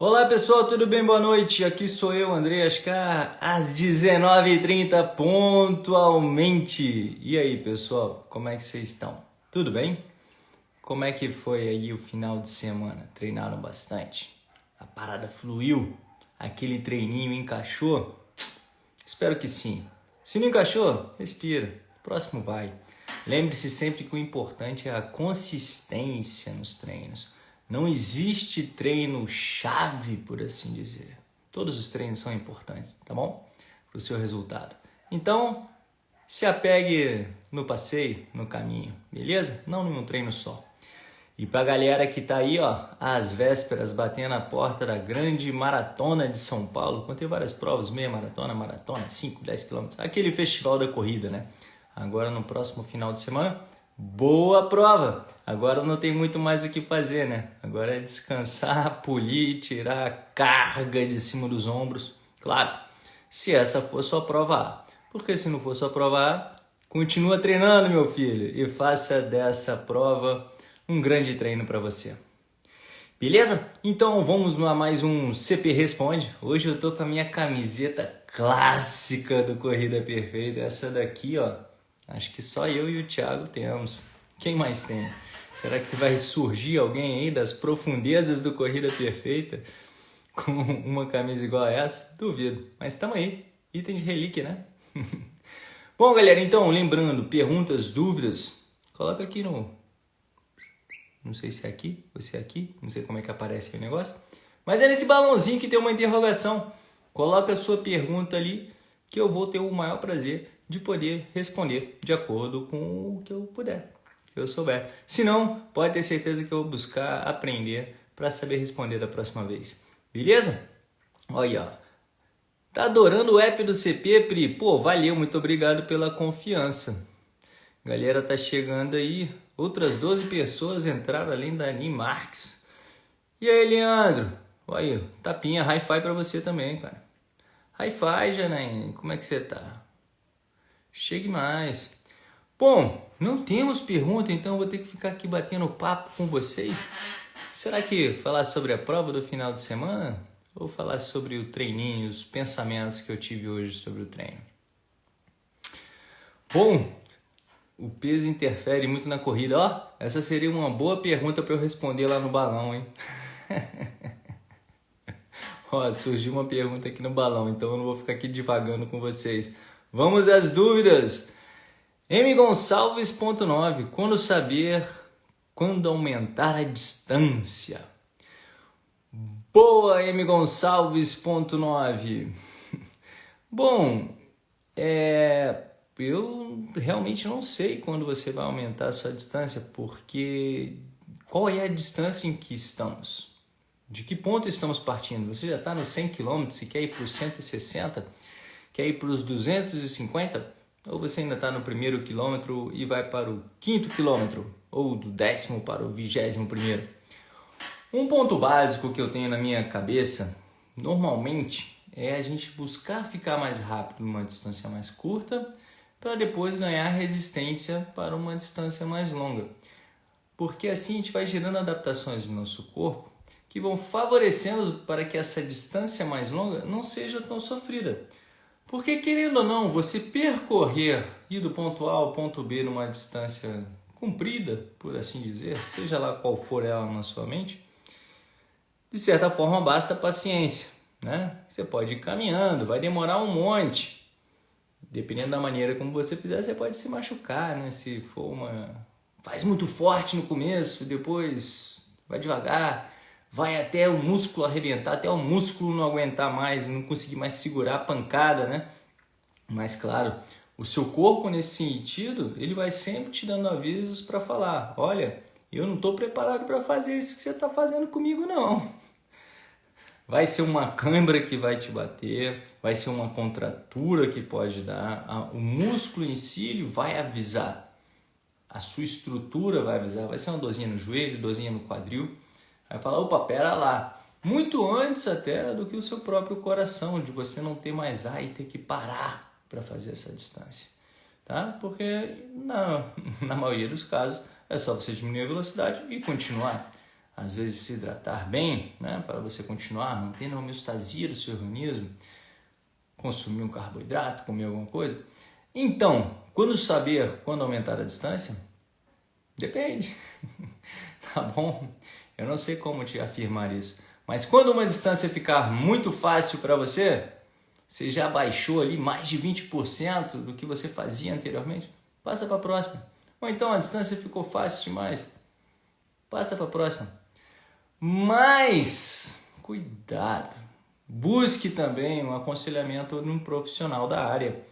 Olá pessoal, tudo bem? Boa noite. Aqui sou eu, André Ascar, às 19h30 pontualmente. E aí pessoal, como é que vocês estão? Tudo bem? Como é que foi aí o final de semana? Treinaram bastante? A parada fluiu? Aquele treininho encaixou? Espero que sim. Se não encaixou, respira. Próximo vai. Lembre-se sempre que o importante é a consistência nos treinos. Não existe treino chave, por assim dizer. Todos os treinos são importantes, tá bom? Para o seu resultado. Então, se apegue no passeio, no caminho, beleza? Não em um treino só. E para a galera que tá aí, ó, às vésperas, batendo a porta da grande maratona de São Paulo, contei várias provas, meia maratona, maratona, 5, 10 quilômetros, aquele festival da corrida, né? Agora no próximo final de semana, Boa prova! Agora não tem muito mais o que fazer, né? Agora é descansar, polir, tirar a carga de cima dos ombros. Claro, se essa for sua prova A. Porque se não for sua prova A, continua treinando, meu filho, e faça dessa prova um grande treino para você. Beleza? Então vamos a mais um CP Responde. Hoje eu tô com a minha camiseta clássica do Corrida Perfeita. Essa daqui, ó, Acho que só eu e o Thiago temos. Quem mais tem? Será que vai surgir alguém aí das profundezas do Corrida Perfeita com uma camisa igual a essa? Duvido. Mas estamos aí. Item de relíquia, né? Bom, galera, então, lembrando, perguntas, dúvidas, coloca aqui no... Não sei se é aqui ou se é aqui, não sei como é que aparece o negócio. Mas é nesse balãozinho que tem uma interrogação. Coloca a sua pergunta ali que eu vou ter o maior prazer de poder responder de acordo com o que eu puder, que eu souber. Se não, pode ter certeza que eu vou buscar aprender para saber responder da próxima vez. Beleza? Olha, ó. Tá adorando o app do CP, Pri? Pô, valeu, muito obrigado pela confiança. Galera, tá chegando aí. Outras 12 pessoas entraram além da Ani Marques. E aí, Leandro? Olha, tapinha, hi-fi pra você também, cara. Hi-fi, Janaíne, como é que você tá? Chegue mais. Bom, não temos pergunta, então vou ter que ficar aqui batendo papo com vocês. Será que falar sobre a prova do final de semana? Ou falar sobre o treininho, os pensamentos que eu tive hoje sobre o treino? Bom, o peso interfere muito na corrida. Ó, essa seria uma boa pergunta para eu responder lá no balão, hein? Ó, surgiu uma pergunta aqui no balão, então eu não vou ficar aqui divagando com vocês. Vamos às dúvidas. M. Gonçalves.9. Quando saber quando aumentar a distância? Boa, M. Gonçalves.9. Bom, é, eu realmente não sei quando você vai aumentar a sua distância, porque qual é a distância em que estamos? De que ponto estamos partindo? Você já está nos 100 km e quer ir para os 160 Quer ir para os 250? Ou você ainda está no primeiro quilômetro e vai para o quinto quilômetro? Ou do décimo para o vigésimo primeiro? Um ponto básico que eu tenho na minha cabeça, normalmente, é a gente buscar ficar mais rápido numa distância mais curta para depois ganhar resistência para uma distância mais longa. Porque assim a gente vai gerando adaptações no nosso corpo que vão favorecendo para que essa distância mais longa não seja tão sofrida. Porque, querendo ou não, você percorrer, ir do ponto A ao ponto B numa distância comprida, por assim dizer, seja lá qual for ela na sua mente, de certa forma basta paciência. Né? Você pode ir caminhando, vai demorar um monte. Dependendo da maneira como você fizer, você pode se machucar, né? Se for uma... Faz muito forte no começo, depois vai devagar vai até o músculo arrebentar, até o músculo não aguentar mais, não conseguir mais segurar a pancada, né? Mas claro, o seu corpo nesse sentido, ele vai sempre te dando avisos para falar, olha, eu não estou preparado para fazer isso que você está fazendo comigo não. Vai ser uma câimbra que vai te bater, vai ser uma contratura que pode dar, o músculo em si vai avisar, a sua estrutura vai avisar, vai ser uma dorzinha no joelho, dorzinha no quadril, Vai falar, opa, pera lá. Muito antes até do que o seu próprio coração, de você não ter mais ar e ter que parar para fazer essa distância. Tá? Porque na, na maioria dos casos é só você diminuir a velocidade e continuar. às vezes se hidratar bem, né, para você continuar mantendo a homeostasia do seu organismo, consumir um carboidrato, comer alguma coisa. Então, quando saber quando aumentar a distância? Depende. tá bom? Eu não sei como te afirmar isso. Mas quando uma distância ficar muito fácil para você, você já baixou ali mais de 20% do que você fazia anteriormente, passa para a próxima. Ou então a distância ficou fácil demais, passa para a próxima. Mas cuidado, busque também um aconselhamento de um profissional da área,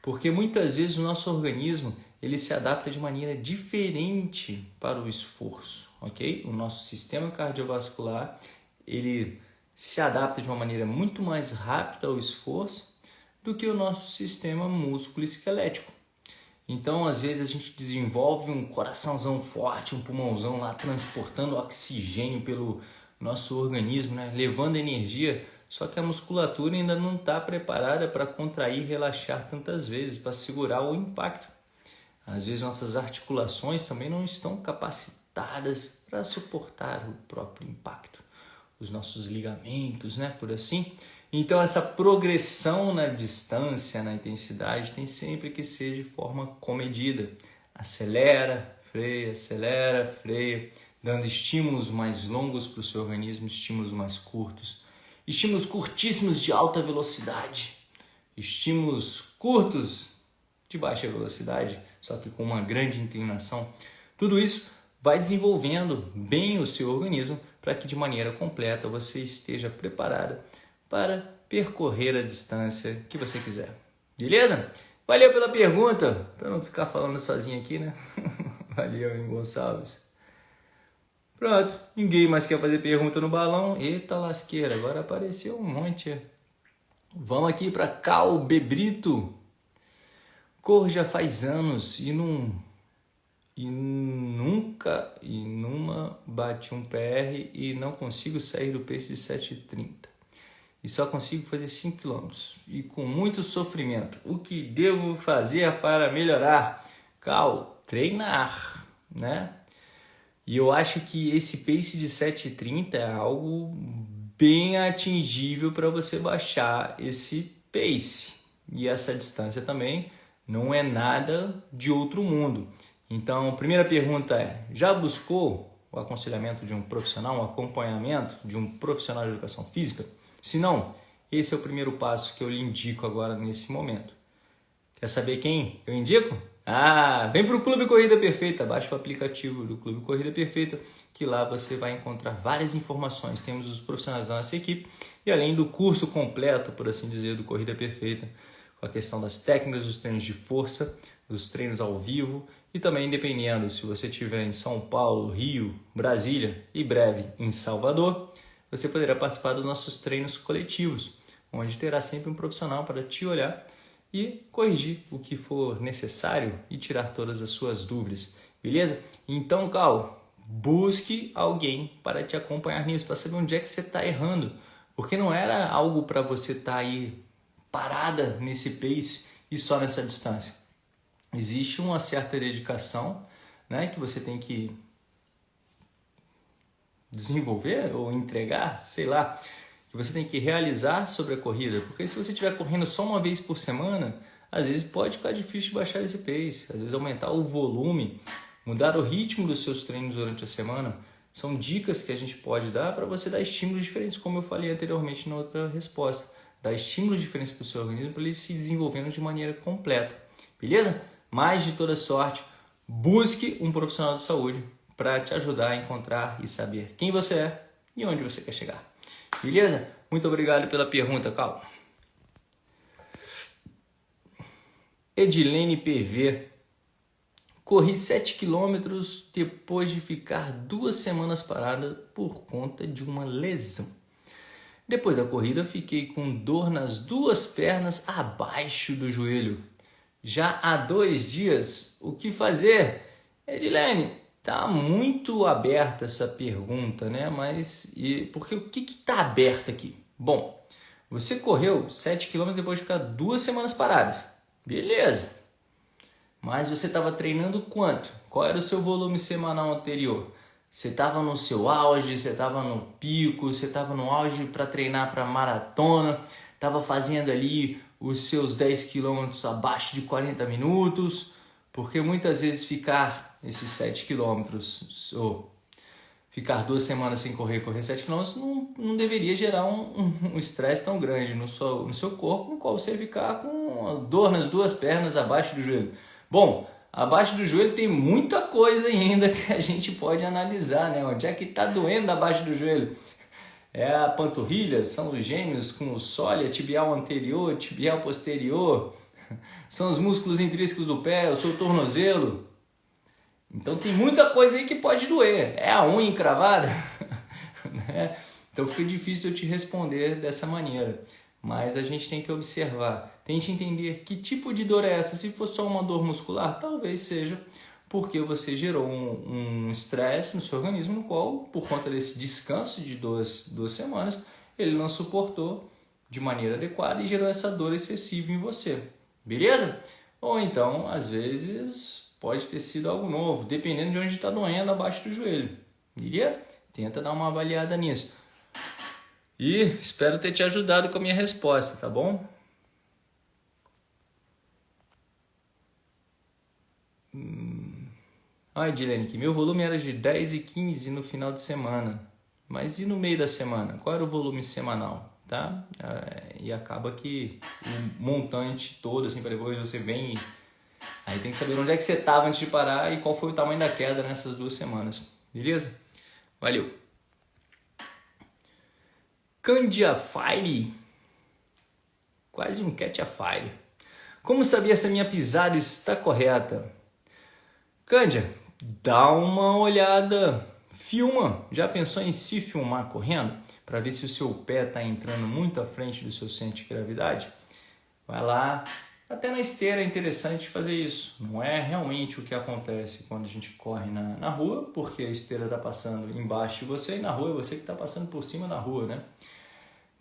porque muitas vezes o nosso organismo ele se adapta de maneira diferente para o esforço, ok? O nosso sistema cardiovascular ele se adapta de uma maneira muito mais rápida ao esforço do que o nosso sistema músculo esquelético. Então, às vezes, a gente desenvolve um coraçãozão forte, um pulmãozão lá transportando oxigênio pelo nosso organismo, né? levando energia, só que a musculatura ainda não está preparada para contrair e relaxar tantas vezes, para segurar o impacto. Às vezes, nossas articulações também não estão capacitadas para suportar o próprio impacto. Os nossos ligamentos, né? por assim. Então, essa progressão na distância, na intensidade, tem sempre que ser de forma comedida. Acelera, freia, acelera, freia, dando estímulos mais longos para o seu organismo, estímulos mais curtos. Estímulos curtíssimos de alta velocidade, estímulos curtos de baixa velocidade, só que com uma grande inclinação. Tudo isso vai desenvolvendo bem o seu organismo para que de maneira completa você esteja preparada para percorrer a distância que você quiser. Beleza? Valeu pela pergunta, para não ficar falando sozinho aqui, né? Valeu, hein, Gonçalves. Pronto, ninguém mais quer fazer pergunta no balão. Eita lasqueira, agora apareceu um monte. Vamos aqui para Cal Bebrito. Cor já faz anos e não e nunca e numa bate um PR e não consigo sair do pace de 7,30 e só consigo fazer 5 km e com muito sofrimento. O que devo fazer para melhorar? Cal, treinar, né? E eu acho que esse pace de 7,30 é algo bem atingível para você baixar esse pace. E essa distância também não é nada de outro mundo. Então, primeira pergunta é: já buscou o aconselhamento de um profissional, um acompanhamento de um profissional de educação física? Se não, esse é o primeiro passo que eu lhe indico agora nesse momento. Quer saber quem eu indico? Ah, vem para o Clube Corrida Perfeita, baixa o aplicativo do Clube Corrida Perfeita, que lá você vai encontrar várias informações. Temos os profissionais da nossa equipe e além do curso completo, por assim dizer, do Corrida Perfeita, com a questão das técnicas dos treinos de força, dos treinos ao vivo e também dependendo se você estiver em São Paulo, Rio, Brasília e breve em Salvador, você poderá participar dos nossos treinos coletivos, onde terá sempre um profissional para te olhar e corrigir o que for necessário e tirar todas as suas dúvidas, beleza? Então, Cal, busque alguém para te acompanhar nisso, para saber onde é que você está errando, porque não era algo para você estar tá aí parada nesse pace e só nessa distância. Existe uma certa dedicação né, que você tem que desenvolver ou entregar, sei lá, que você tem que realizar sobre a corrida. Porque se você estiver correndo só uma vez por semana, às vezes pode ficar difícil de baixar esse pace, às vezes aumentar o volume, mudar o ritmo dos seus treinos durante a semana. São dicas que a gente pode dar para você dar estímulos diferentes, como eu falei anteriormente na outra resposta. Dar estímulos diferentes para o seu organismo para ele se desenvolvendo de maneira completa. Beleza? Mais de toda sorte, busque um profissional de saúde para te ajudar a encontrar e saber quem você é e onde você quer chegar. Beleza? Muito obrigado pela pergunta, Cal. Edilene PV. Corri 7 quilômetros depois de ficar duas semanas parada por conta de uma lesão. Depois da corrida, fiquei com dor nas duas pernas abaixo do joelho. Já há dois dias, o que fazer? Edilene, Tá muito aberta essa pergunta, né? Mas e porque o que está aberto aqui? Bom, você correu 7 km depois de ficar duas semanas paradas. Beleza. Mas você estava treinando quanto? Qual era o seu volume semanal anterior? Você estava no seu auge, você estava no pico, você estava no auge para treinar para maratona, estava fazendo ali os seus 10 quilômetros abaixo de 40 minutos, porque muitas vezes ficar esses 7 quilômetros ou ficar duas semanas sem correr, correr 7 quilômetros, não, não deveria gerar um estresse um, um tão grande no seu, no seu corpo, no qual você ficar com dor nas duas pernas abaixo do joelho. Bom, abaixo do joelho tem muita coisa ainda que a gente pode analisar, né? Onde é que está doendo abaixo do joelho? É a panturrilha, são os gêmeos com o sólia, tibial anterior, tibial posterior, são os músculos intrínsecos do pé, o seu tornozelo. Então tem muita coisa aí que pode doer. É a unha encravada? né? Então fica difícil eu te responder dessa maneira. Mas a gente tem que observar, tente entender que tipo de dor é essa. Se for só uma dor muscular, talvez seja porque você gerou um estresse um no seu organismo, no qual, por conta desse descanso de duas, duas semanas, ele não suportou de maneira adequada e gerou essa dor excessiva em você. Beleza? Ou então, às vezes, pode ter sido algo novo, dependendo de onde está doendo abaixo do joelho. Iria? Tenta dar uma avaliada nisso. E espero ter te ajudado com a minha resposta, tá bom? Olha, Dilene, que meu volume era de 10 e 15 no final de semana. Mas e no meio da semana? Qual era o volume semanal? Tá? É, e acaba que o montante todo, assim, para depois você vem e... Aí tem que saber onde é que você estava antes de parar e qual foi o tamanho da queda nessas duas semanas. Beleza? Valeu! Candia Fire. Quase um cat a fire. Como saber se a minha pisada está correta? Cândia, dá uma olhada, filma. Já pensou em se filmar correndo? Para ver se o seu pé está entrando muito à frente do seu centro de gravidade? Vai lá, até na esteira é interessante fazer isso. Não é realmente o que acontece quando a gente corre na, na rua, porque a esteira está passando embaixo de você e na rua é você que está passando por cima da rua, né?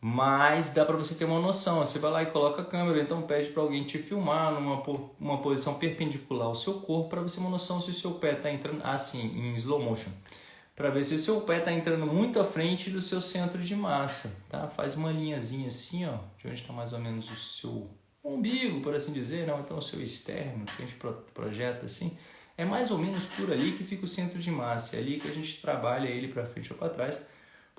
Mas dá para você ter uma noção. Você vai lá e coloca a câmera, então pede para alguém te filmar numa uma posição perpendicular ao seu corpo para você ter uma noção se o seu pé está entrando assim, em slow motion. Para ver se o seu pé está entrando muito à frente do seu centro de massa, tá? Faz uma linhazinha assim, ó, de onde está mais ou menos o seu umbigo, por assim dizer, não, então o seu externo, que a gente projeta assim, é mais ou menos por ali que fica o centro de massa, é ali que a gente trabalha ele para frente ou para trás,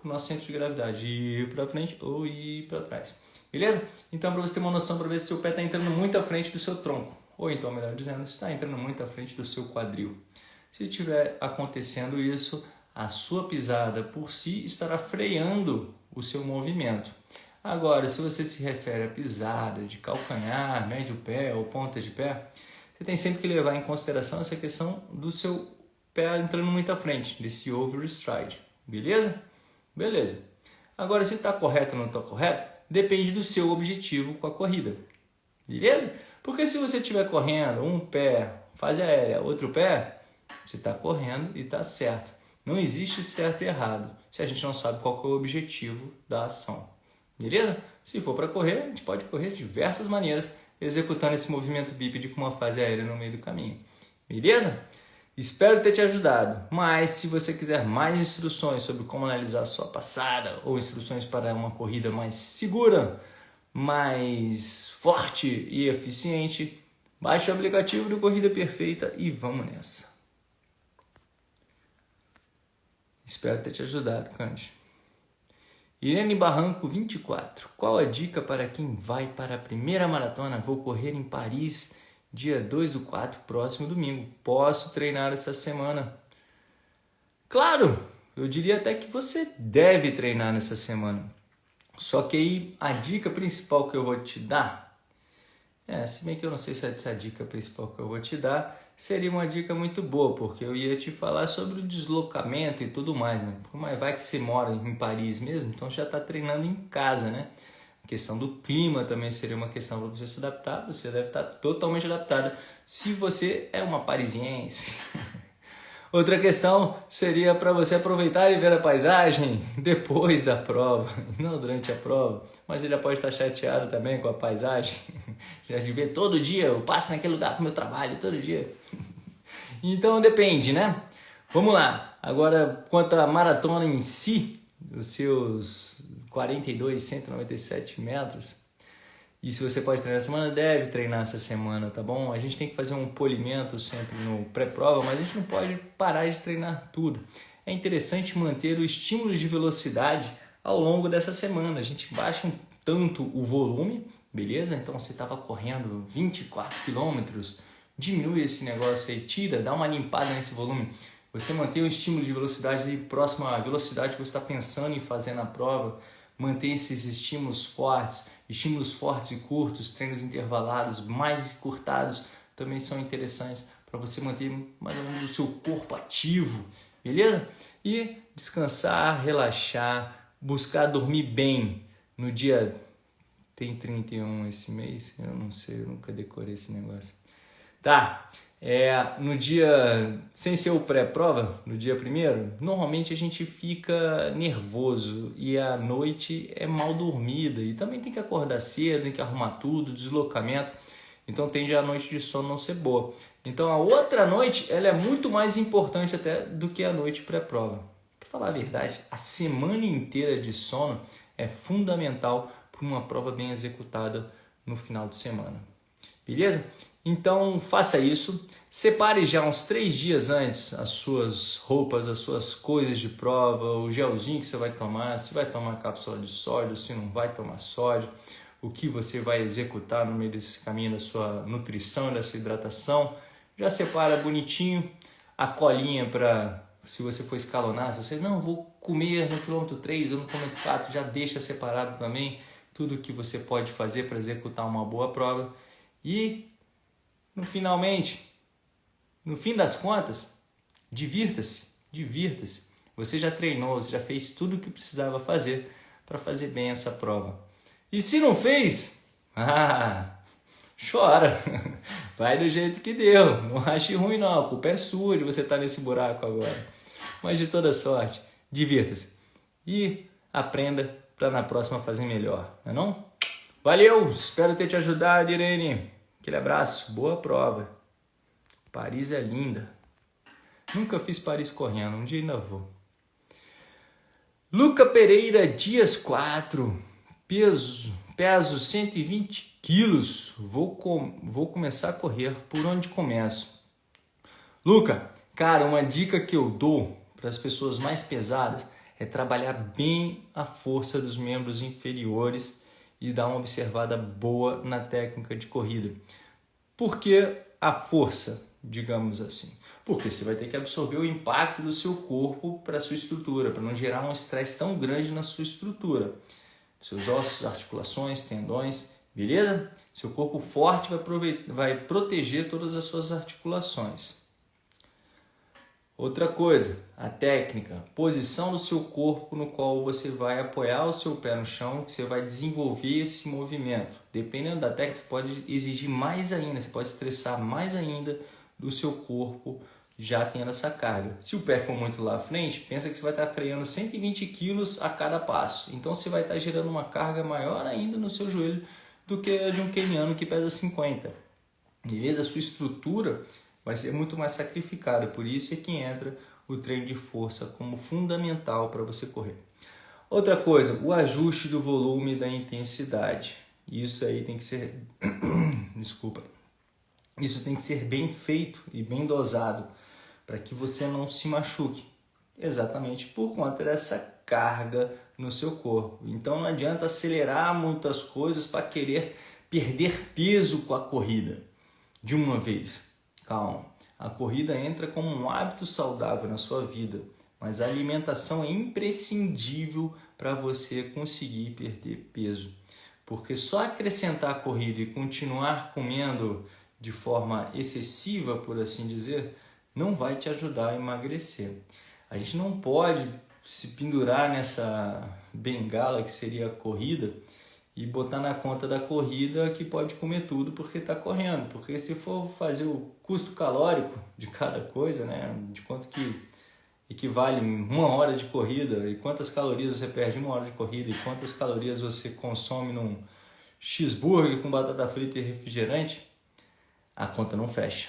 para o nosso centro de gravidade, ir para frente ou ir para trás. Beleza? Então, para você ter uma noção, para ver se o pé está entrando muito à frente do seu tronco, ou então, melhor dizendo, está entrando muito à frente do seu quadril. Se estiver acontecendo isso, a sua pisada por si estará freando o seu movimento. Agora, se você se refere a pisada de calcanhar, médio pé ou ponta de pé, você tem sempre que levar em consideração essa questão do seu pé entrando muito à frente, desse overstride, beleza? Beleza. Agora, se está correto ou não está correto, depende do seu objetivo com a corrida, beleza? Porque se você estiver correndo um pé, fase aérea, outro pé, você está correndo e está certo. Não existe certo e errado se a gente não sabe qual é o objetivo da ação. Beleza? Se for para correr, a gente pode correr de diversas maneiras, executando esse movimento bípede com uma fase aérea no meio do caminho. Beleza? Espero ter te ajudado, mas se você quiser mais instruções sobre como analisar sua passada ou instruções para uma corrida mais segura, mais forte e eficiente, baixe o aplicativo do Corrida Perfeita e vamos nessa. Espero ter te ajudado, Cante. Irene Barranco, 24. Qual a dica para quem vai para a primeira maratona? Vou correr em Paris, dia 2 do 4, próximo domingo. Posso treinar essa semana? Claro, eu diria até que você deve treinar nessa semana. Só que aí a dica principal que eu vou te dar, é, se bem que eu não sei se é essa dica principal que eu vou te dar, seria uma dica muito boa, porque eu ia te falar sobre o deslocamento e tudo mais, né? Mas vai que você mora em Paris mesmo, então já está treinando em casa, né? Questão do clima também seria uma questão para você se adaptar, você deve estar tá totalmente adaptado se você é uma parisiense. Outra questão seria para você aproveitar e ver a paisagem depois da prova, não durante a prova. Mas ele já pode estar chateado também com a paisagem, já de ver todo dia, eu passo naquele lugar para o meu trabalho todo dia. Então depende, né? Vamos lá. Agora, quanto à maratona em si, os seus 42, 197 metros, e se você pode treinar essa semana, deve treinar essa semana, tá bom? A gente tem que fazer um polimento sempre no pré-prova, mas a gente não pode parar de treinar tudo. É interessante manter o estímulo de velocidade ao longo dessa semana. A gente baixa um tanto o volume, beleza? Então você estava correndo 24 quilômetros, diminui esse negócio aí, tira, dá uma limpada nesse volume. Você mantém o estímulo de velocidade próximo à velocidade que você está pensando em fazer na prova, manter esses estímulos fortes, estímulos fortes e curtos, treinos intervalados, mais encurtados, também são interessantes para você manter mais ou menos o seu corpo ativo, beleza? E descansar, relaxar, buscar dormir bem no dia tem 31 esse mês, eu não sei, eu nunca decorei esse negócio. Tá, é, no dia, sem ser o pré-prova, no dia primeiro, normalmente a gente fica nervoso e a noite é mal dormida e também tem que acordar cedo, tem que arrumar tudo, deslocamento, então tende a noite de sono não ser boa. Então a outra noite ela é muito mais importante até do que a noite pré-prova. Para falar a verdade, a semana inteira de sono é fundamental para uma prova bem executada no final de semana. Beleza? Então faça isso. Separe já uns três dias antes as suas roupas, as suas coisas de prova, o gelzinho que você vai tomar, se vai tomar cápsula de sódio, se não vai tomar sódio, o que você vai executar no meio desse caminho da sua nutrição, da sua hidratação. Já separa bonitinho a colinha para se você for escalonar, se você não vou comer no quilômetro 3 ou no quilômetro 4, já deixa separado também tudo o que você pode fazer para executar uma boa prova. E no finalmente, no fim das contas, divirta-se, divirta-se. Você já treinou, você já fez tudo o que precisava fazer para fazer bem essa prova. E se não fez, ah, chora. Vai do jeito que deu. Não ache ruim não, a culpa é sua de você estar tá nesse buraco agora. Mas de toda sorte, divirta-se. E aprenda para na próxima fazer melhor, não é não? Valeu, espero ter te ajudado, Irene. Aquele abraço, boa prova. Paris é linda. Nunca fiz Paris correndo, um dia ainda vou. Luca Pereira Dias 4, peso, peso 120 quilos. Vou, com, vou começar a correr. Por onde começo? Luca, cara, uma dica que eu dou para as pessoas mais pesadas é trabalhar bem a força dos membros inferiores e dar uma observada boa na técnica de corrida. Por que a força, digamos assim? Porque você vai ter que absorver o impacto do seu corpo para a sua estrutura, para não gerar um estresse tão grande na sua estrutura. Seus ossos, articulações, tendões, beleza? Seu corpo forte vai, vai proteger todas as suas articulações. Outra coisa, a técnica, posição do seu corpo no qual você vai apoiar o seu pé no chão, que você vai desenvolver esse movimento. Dependendo da técnica, você pode exigir mais ainda, você pode estressar mais ainda do seu corpo já tendo essa carga. Se o pé for muito lá à frente, pensa que você vai estar freando 120 quilos a cada passo. Então você vai estar gerando uma carga maior ainda no seu joelho do que a de um keniano que pesa 50. Beleza? A sua estrutura vai ser muito mais sacrificada. Por isso é que entra o treino de força como fundamental para você correr. Outra coisa, o ajuste do volume e da intensidade. Isso aí tem que ser, desculpa, isso tem que ser bem feito e bem dosado para que você não se machuque. Exatamente por conta dessa carga no seu corpo. Então não adianta acelerar muitas coisas para querer perder peso com a corrida de uma vez. Calma, a corrida entra como um hábito saudável na sua vida, mas a alimentação é imprescindível para você conseguir perder peso. Porque só acrescentar a corrida e continuar comendo de forma excessiva, por assim dizer, não vai te ajudar a emagrecer. A gente não pode se pendurar nessa bengala que seria a corrida e botar na conta da corrida que pode comer tudo porque está correndo. Porque se for fazer o custo calórico de cada coisa, né, de quanto que equivale uma hora de corrida e quantas calorias você perde uma hora de corrida e quantas calorias você consome num cheeseburger com batata frita e refrigerante, a conta não fecha.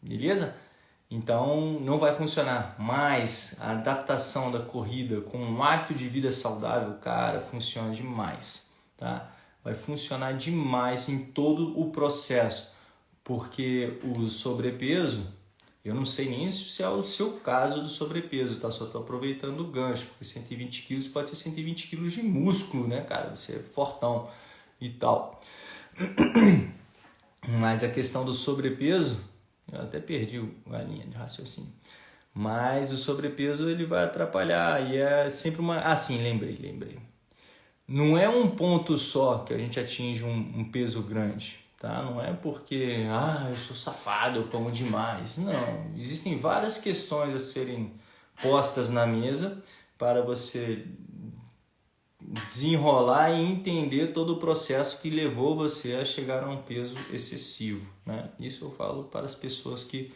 Beleza? Então não vai funcionar. Mas a adaptação da corrida com um hábito de vida saudável, cara, funciona demais, tá? Vai funcionar demais em todo o processo, porque o sobrepeso, eu não sei nem se é o seu caso do sobrepeso, tá? Só tô aproveitando o gancho, porque 120 quilos pode ser 120 quilos de músculo, né, cara? Você é fortão e tal. Mas a questão do sobrepeso, eu até perdi a linha de raciocínio. Mas o sobrepeso ele vai atrapalhar e é sempre uma. Ah, sim, lembrei, lembrei. Não é um ponto só que a gente atinge um, um peso grande, tá? Não é porque, ah, eu sou safado, eu como demais. Não, existem várias questões a serem postas na mesa para você desenrolar e entender todo o processo que levou você a chegar a um peso excessivo. Né? Isso eu falo para as pessoas que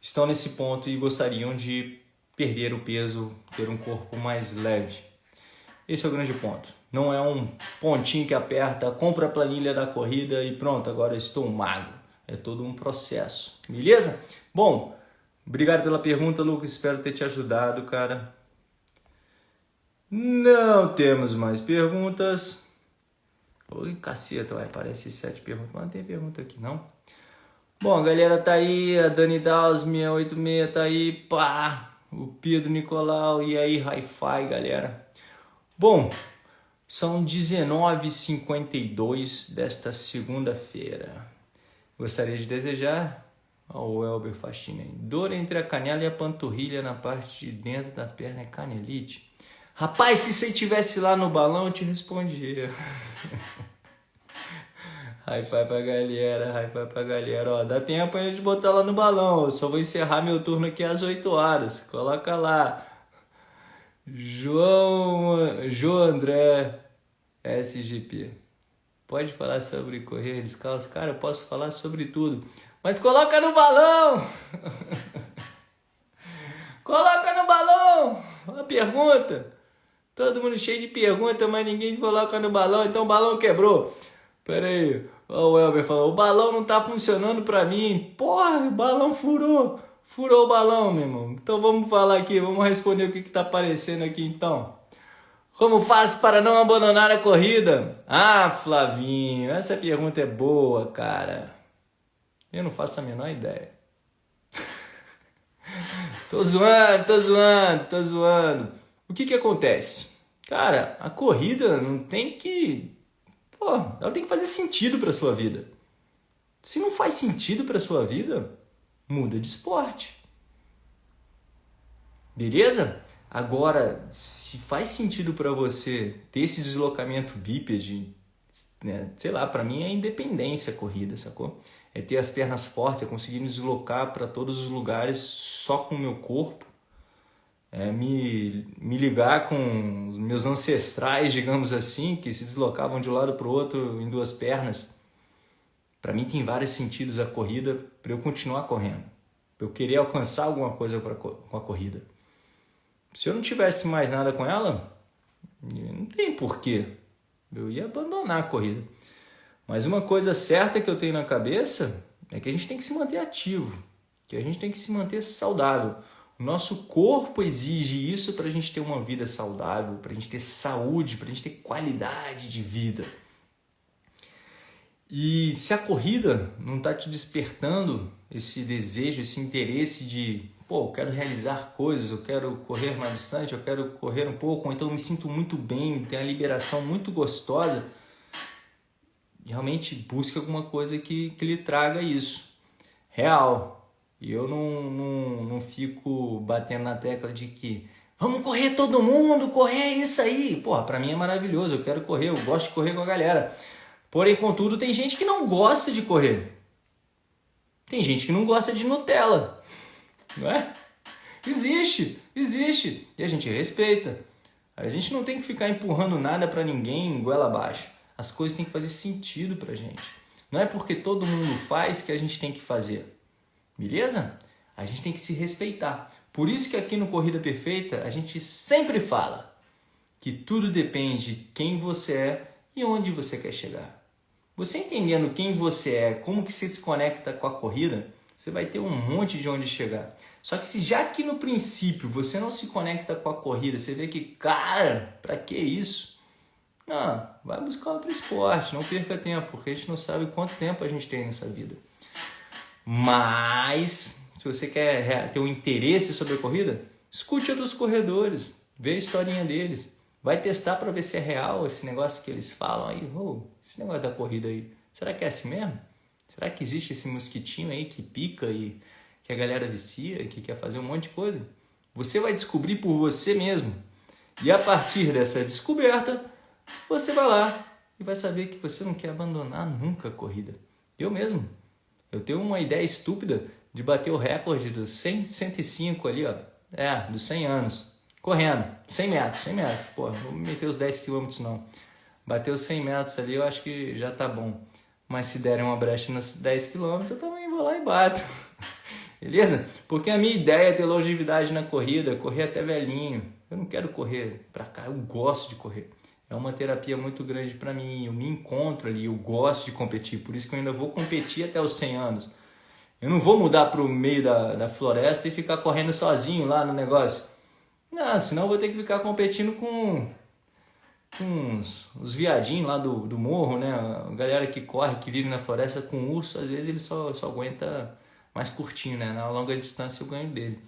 estão nesse ponto e gostariam de perder o peso, ter um corpo mais leve. Esse é o grande ponto. Não é um pontinho que aperta, compra a planilha da corrida e pronto, agora estou magro. É todo um processo, beleza? Bom, obrigado pela pergunta, Lucas. Espero ter te ajudado, cara. Não temos mais perguntas. Oi, caceta, vai, parece sete perguntas, mas não tem pergunta aqui não. Bom, a galera tá aí, a Dani Daus, 686 tá aí, pá, o Pedro Nicolau, e aí, hi-fi, galera. Bom, são 19h52 desta segunda-feira. Gostaria de desejar ao Elber Faxina, dor entre a canela e a panturrilha na parte de dentro da perna é canelite. Rapaz, se você tivesse lá no balão, eu te respondia. Hi-fi pra galera, hi-fi pra galera. Ó, dá tempo pra gente botar lá no balão. Eu só vou encerrar meu turno aqui às 8 horas. Coloca lá. João, João André SGP. Pode falar sobre correr descalço? Cara, eu posso falar sobre tudo. Mas coloca no balão! coloca no balão! Uma pergunta. Todo mundo cheio de perguntas, mas ninguém coloca no balão, então o balão quebrou. Pera aí, o Elber falou, o balão não tá funcionando pra mim. Porra, o balão furou. Furou o balão, meu irmão. Então vamos falar aqui, vamos responder o que, que tá aparecendo aqui então. Como faz para não abandonar a corrida? Ah, Flavinho, essa pergunta é boa, cara. Eu não faço a menor ideia. tô zoando, tô zoando, tô zoando. O que que acontece? Cara, a corrida não tem que. Pô, ela tem que fazer sentido para sua vida. Se não faz sentido para sua vida, muda de esporte. Beleza? Agora, se faz sentido para você ter esse deslocamento bípede, né, sei lá, para mim é independência a corrida, sacou? É ter as pernas fortes, é conseguir me deslocar para todos os lugares só com o meu corpo é, me, me ligar com os meus ancestrais, digamos assim, que se deslocavam de um lado para o outro em duas pernas. Para mim tem vários sentidos a corrida para eu continuar correndo, para eu querer alcançar alguma coisa com a corrida. Se eu não tivesse mais nada com ela, não tem porquê. Eu ia abandonar a corrida. Mas uma coisa certa que eu tenho na cabeça é que a gente tem que se manter ativo, que a gente tem que se manter saudável. O nosso corpo exige isso para a gente ter uma vida saudável, para a gente ter saúde, para a gente ter qualidade de vida. E se a corrida não está te despertando esse desejo, esse interesse de, pô, eu quero realizar coisas, eu quero correr mais distante, eu quero correr um pouco, ou então eu me sinto muito bem, tem a liberação muito gostosa, realmente busque alguma coisa que, que lhe traga isso. Real, e eu não, não, não fico batendo na tecla de que vamos correr todo mundo, correr é isso aí. Porra, pra mim é maravilhoso, eu quero correr, eu gosto de correr com a galera. Porém, contudo, tem gente que não gosta de correr. Tem gente que não gosta de Nutella, não é? Existe, existe. E a gente respeita. A gente não tem que ficar empurrando nada para ninguém goela abaixo. As coisas têm que fazer sentido pra gente. Não é porque todo mundo faz que a gente tem que fazer. Beleza? A gente tem que se respeitar. Por isso que aqui no Corrida Perfeita a gente sempre fala que tudo depende de quem você é e onde você quer chegar. Você entendendo quem você é, como que você se conecta com a corrida, você vai ter um monte de onde chegar. Só que se já que no princípio você não se conecta com a corrida, você vê que, cara, para que isso? Não, vai buscar outro esporte, não perca tempo, porque a gente não sabe quanto tempo a gente tem nessa vida. Mas, se você quer ter um interesse sobre a corrida, escute dos corredores, vê a historinha deles. Vai testar para ver se é real esse negócio que eles falam aí. Oh, esse negócio da corrida aí. Será que é assim mesmo? Será que existe esse mosquitinho aí que pica e que a galera vicia, que quer fazer um monte de coisa? Você vai descobrir por você mesmo. E a partir dessa descoberta, você vai lá e vai saber que você não quer abandonar nunca a corrida. Eu mesmo. Eu tenho uma ideia estúpida de bater o recorde dos 100, 105 ali, ó. É, dos 100 anos. Correndo, 100 metros, 100 metros. Pô, vou meter os 10 quilômetros não. Bater os 100 metros ali, eu acho que já tá bom. Mas se derem uma brecha nos 10 quilômetros, eu também vou lá e bato. Beleza? Porque a minha ideia é ter longevidade na corrida, correr até velhinho. Eu não quero correr pra cá, eu gosto de correr. É uma terapia muito grande para mim. Eu me encontro ali, eu gosto de competir. Por isso que eu ainda vou competir até os 100 anos. Eu não vou mudar para o meio da, da floresta e ficar correndo sozinho lá no negócio. Não, senão eu vou ter que ficar competindo com, com os, os viadinhos lá do, do morro, né? A galera que corre, que vive na floresta com urso, às vezes ele só, só aguenta mais curtinho, né? Na longa distância eu ganho dele.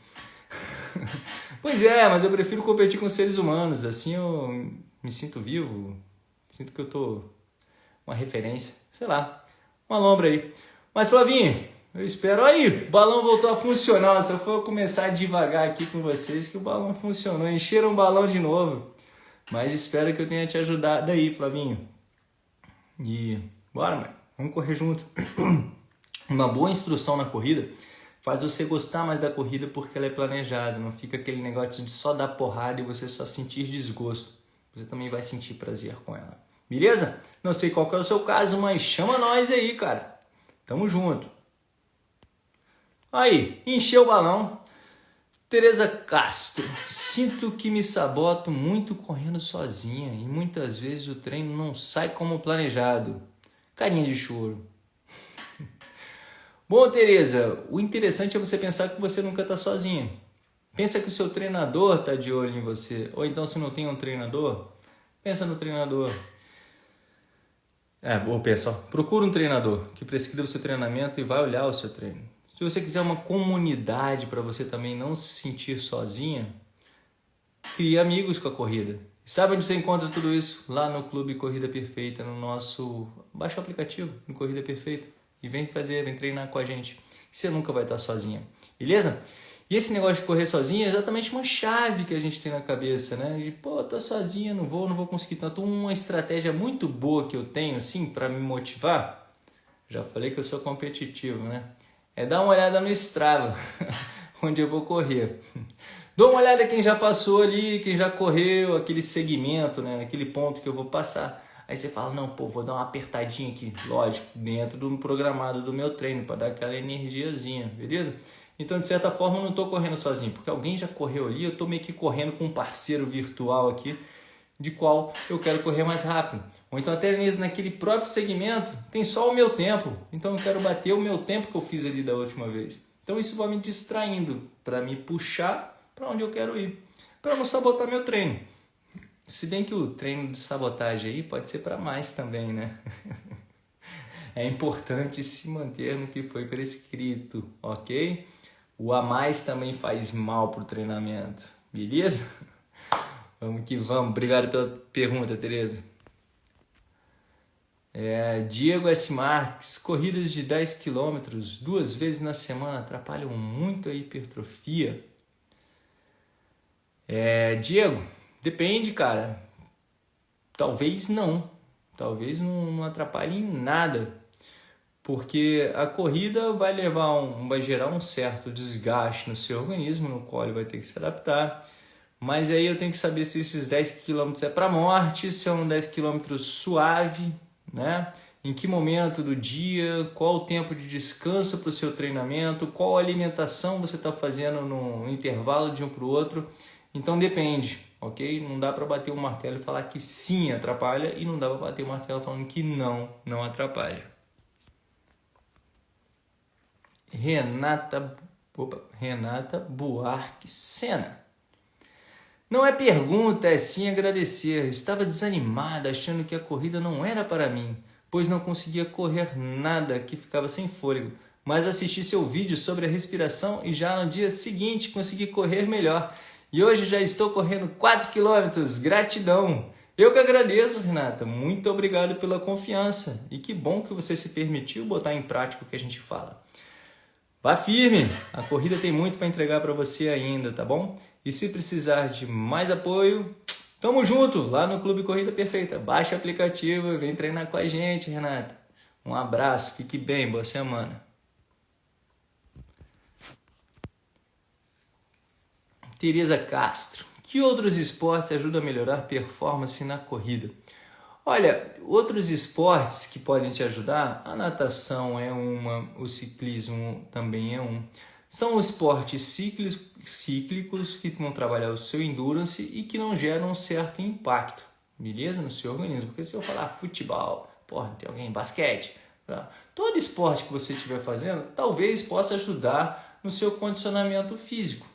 pois é, mas eu prefiro competir com seres humanos. Assim eu me sinto vivo, sinto que eu tô uma referência, sei lá, uma lombra aí. Mas Flavinho, eu espero aí, o balão voltou a funcionar. Só foi eu começar devagar aqui com vocês que o balão funcionou. Encheram o balão de novo. Mas espero que eu tenha te ajudado aí, Flavinho. E bora, mano. Vamos correr junto. Uma boa instrução na corrida faz você gostar mais da corrida porque ela é planejada. Não fica aquele negócio de só dar porrada e você só sentir desgosto. Você também vai sentir prazer com ela. Beleza? Não sei qual é o seu caso, mas chama nós aí, cara. Tamo junto. Aí, encheu o balão. Tereza Castro, sinto que me saboto muito correndo sozinha e muitas vezes o treino não sai como planejado. Carinha de choro. Bom, Tereza, o interessante é você pensar que você nunca está sozinha. Pensa que o seu treinador está de olho em você. Ou então, se não tem um treinador, pensa no treinador. É, ou pensa, procura um treinador que prescreva o seu treinamento e vai olhar o seu treino. Se você quiser uma comunidade para você também não se sentir sozinha, crie amigos com a corrida. Sabe onde você encontra tudo isso? Lá no Clube Corrida Perfeita, no nosso... Baixa o aplicativo no Corrida Perfeita e vem fazer, vem treinar com a gente. Você nunca vai estar sozinha, beleza? E esse negócio de correr sozinho é exatamente uma chave que a gente tem na cabeça, né? De, pô, tô sozinha, não vou, não vou conseguir tanto. Uma estratégia muito boa que eu tenho, assim, para me motivar, já falei que eu sou competitivo, né? É dar uma olhada no Strava, onde eu vou correr. Dou uma olhada quem já passou ali, quem já correu, aquele segmento, né? aquele ponto que eu vou passar. Aí você fala, não, pô, vou dar uma apertadinha aqui, lógico, dentro do programado do meu treino, para dar aquela energiazinha, beleza? Então, de certa forma, eu não estou correndo sozinho, porque alguém já correu ali, eu estou meio que correndo com um parceiro virtual aqui, de qual eu quero correr mais rápido. Ou então até mesmo naquele próprio segmento tem só o meu tempo, então eu quero bater o meu tempo que eu fiz ali da última vez. Então isso vai me distraindo para me puxar para onde eu quero ir, para não sabotar meu treino. Se bem que o treino de sabotagem aí pode ser para mais também, né? é importante se manter no que foi prescrito, ok? O a mais também faz mal para o treinamento, beleza? Vamos que vamos. Obrigado pela pergunta, Tereza. É, Diego S. Marques, corridas de 10 km duas vezes na semana atrapalham muito a hipertrofia. É, Diego, depende, cara. Talvez não. Talvez não, não atrapalhe em nada. Porque a corrida vai levar um, vai gerar um certo desgaste no seu organismo, no qual ele vai ter que se adaptar mas aí eu tenho que saber se esses 10 km é para morte, se é um 10 km suave, né? Em que momento do dia, qual o tempo de descanso para o seu treinamento, qual alimentação você está fazendo no intervalo de um para o outro. Então depende, ok? Não dá para bater o martelo e falar que sim atrapalha e não dá para bater o martelo falando que não, não atrapalha. Renata, opa, Renata Buarque Sena. Não é pergunta, é sim agradecer. Estava desanimada, achando que a corrida não era para mim, pois não conseguia correr nada, que ficava sem fôlego. Mas assisti seu vídeo sobre a respiração e já no dia seguinte consegui correr melhor. E hoje já estou correndo 4 quilômetros. Gratidão! Eu que agradeço, Renata. Muito obrigado pela confiança. E que bom que você se permitiu botar em prática o que a gente fala. Vá firme, a corrida tem muito para entregar para você ainda, tá bom? E se precisar de mais apoio, tamo junto lá no Clube Corrida Perfeita. Baixa o aplicativo e vem treinar com a gente, Renata. Um abraço, fique bem, boa semana. Tereza Castro. Que outros esportes ajudam a melhorar performance na corrida? Olha, outros esportes que podem te ajudar, a natação é uma, o ciclismo também é um. São esportes cíclicos, que vão trabalhar o seu endurance e que não geram um certo impacto, beleza? No seu organismo. Porque se eu falar futebol, porra, tem alguém basquete, tá? todo esporte que você estiver fazendo talvez possa ajudar no seu condicionamento físico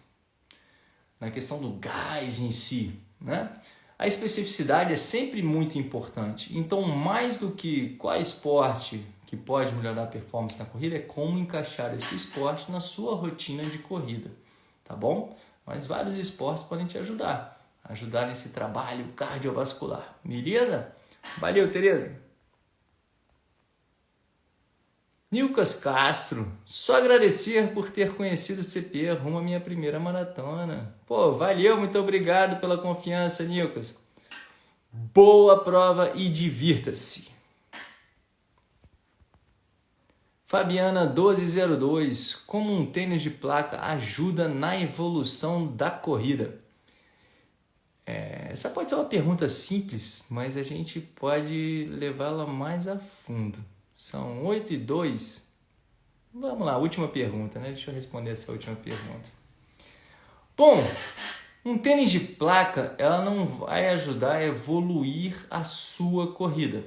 na questão do gás em si, né? A especificidade é sempre muito importante. Então, mais do que qual esporte que pode melhorar a performance na corrida, é como encaixar esse esporte na sua rotina de corrida, tá bom? Mas vários esportes podem te ajudar, ajudar nesse trabalho cardiovascular, beleza? Valeu, Tereza! Nilcas Castro, só agradecer por ter conhecido o CP rumo à minha primeira maratona. Pô, valeu, muito obrigado pela confiança, Nilcas. Boa prova e divirta-se. Fabiana 1202, como um tênis de placa ajuda na evolução da corrida? É, essa pode ser uma pergunta simples, mas a gente pode levá-la mais a fundo. São 8 e 2. Vamos lá, última pergunta, né? Deixa eu responder essa última pergunta. Bom, um tênis de placa, ela não vai ajudar a evoluir a sua corrida,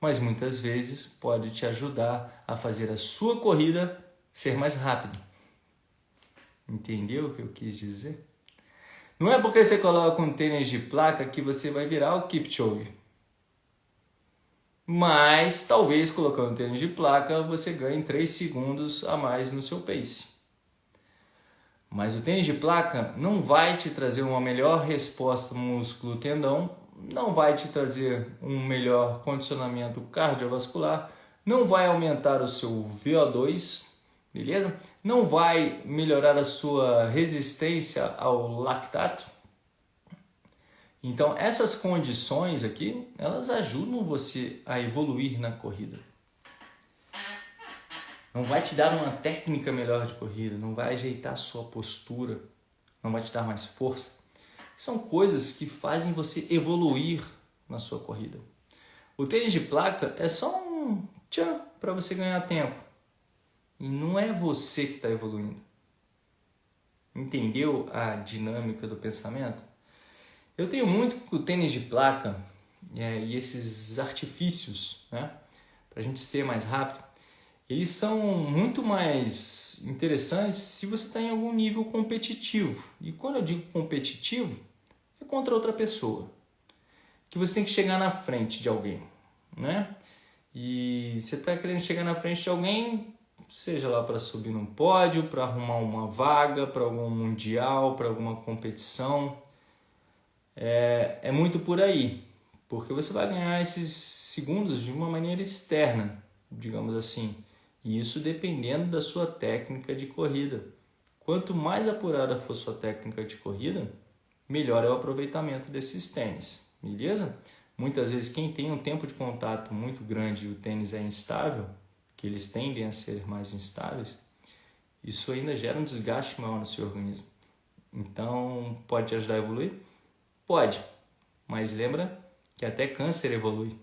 mas muitas vezes pode te ajudar a fazer a sua corrida ser mais rápida. Entendeu o que eu quis dizer? Não é porque você coloca um tênis de placa que você vai virar o Kipchoge mas talvez colocando tênis de placa você ganhe 3 segundos a mais no seu pace. Mas o tênis de placa não vai te trazer uma melhor resposta músculo-tendão, não vai te trazer um melhor condicionamento cardiovascular, não vai aumentar o seu VO2, beleza? Não vai melhorar a sua resistência ao lactato, então, essas condições aqui, elas ajudam você a evoluir na corrida. Não vai te dar uma técnica melhor de corrida, não vai ajeitar a sua postura, não vai te dar mais força. São coisas que fazem você evoluir na sua corrida. O tênis de placa é só um tchan para você ganhar tempo. E não é você que está evoluindo. Entendeu a dinâmica do pensamento? Eu tenho muito com o tênis de placa é, e esses artifícios, né, para a gente ser mais rápido, eles são muito mais interessantes se você está em algum nível competitivo. E quando eu digo competitivo, contra outra pessoa. Que você tem que chegar na frente de alguém, né? E você está querendo chegar na frente de alguém, seja lá para subir num pódio, para arrumar uma vaga, para algum mundial, para alguma competição é, é muito por aí, porque você vai ganhar esses segundos de uma maneira externa, digamos assim, e isso dependendo da sua técnica de corrida. Quanto mais apurada for sua técnica de corrida, melhor é o aproveitamento desses tênis, beleza? Muitas vezes quem tem um tempo de contato muito grande e o tênis é instável, que eles tendem a ser mais instáveis, isso ainda gera um desgaste maior no seu organismo. Então, pode te ajudar a evoluir? Pode, mas lembra que até câncer evolui.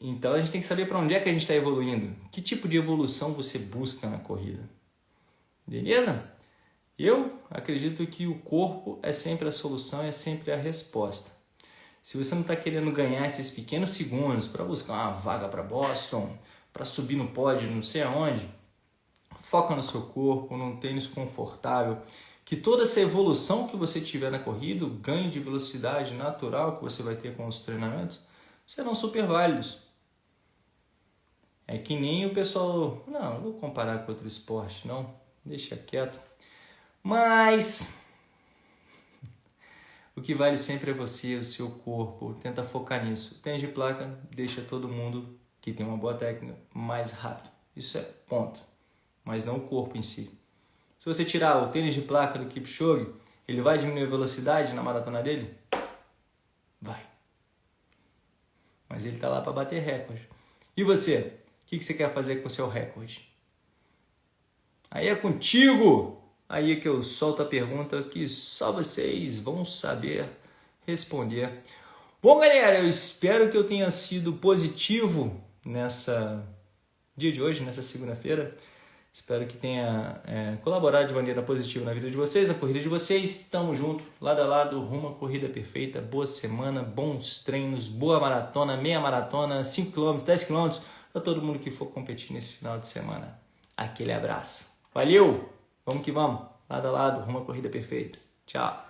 Então a gente tem que saber para onde é que a gente está evoluindo. Que tipo de evolução você busca na corrida. Beleza? Eu acredito que o corpo é sempre a solução, é sempre a resposta. Se você não está querendo ganhar esses pequenos segundos para buscar uma vaga para Boston, para subir no pódio não sei aonde, foca no seu corpo, num tênis confortável, que toda essa evolução que você tiver na corrida, o ganho de velocidade natural que você vai ter com os treinamentos, serão super válidos. É que nem o pessoal, não, não vou comparar com outro esporte, não, deixa quieto. Mas o que vale sempre é você, o seu corpo, tenta focar nisso. Tênis de placa deixa todo mundo que tem uma boa técnica mais rápido. Isso é ponto, mas não o corpo em si. Se você tirar o tênis de placa do Kipchoge, ele vai diminuir a velocidade na maratona dele? Vai. Mas ele está lá para bater recorde. E você? O que você quer fazer com o seu recorde? Aí é contigo! Aí é que eu solto a pergunta que só vocês vão saber responder. Bom, galera, eu espero que eu tenha sido positivo nessa dia de hoje, nessa segunda-feira. Espero que tenha é, colaborado de maneira positiva na vida de vocês, na corrida de vocês. Tamo junto, lado a lado, rumo à corrida perfeita. Boa semana, bons treinos, boa maratona, meia maratona, 5km, 10km, para todo mundo que for competir nesse final de semana. Aquele abraço. Valeu! Vamos que vamos, lado a lado, rumo à corrida perfeita. Tchau!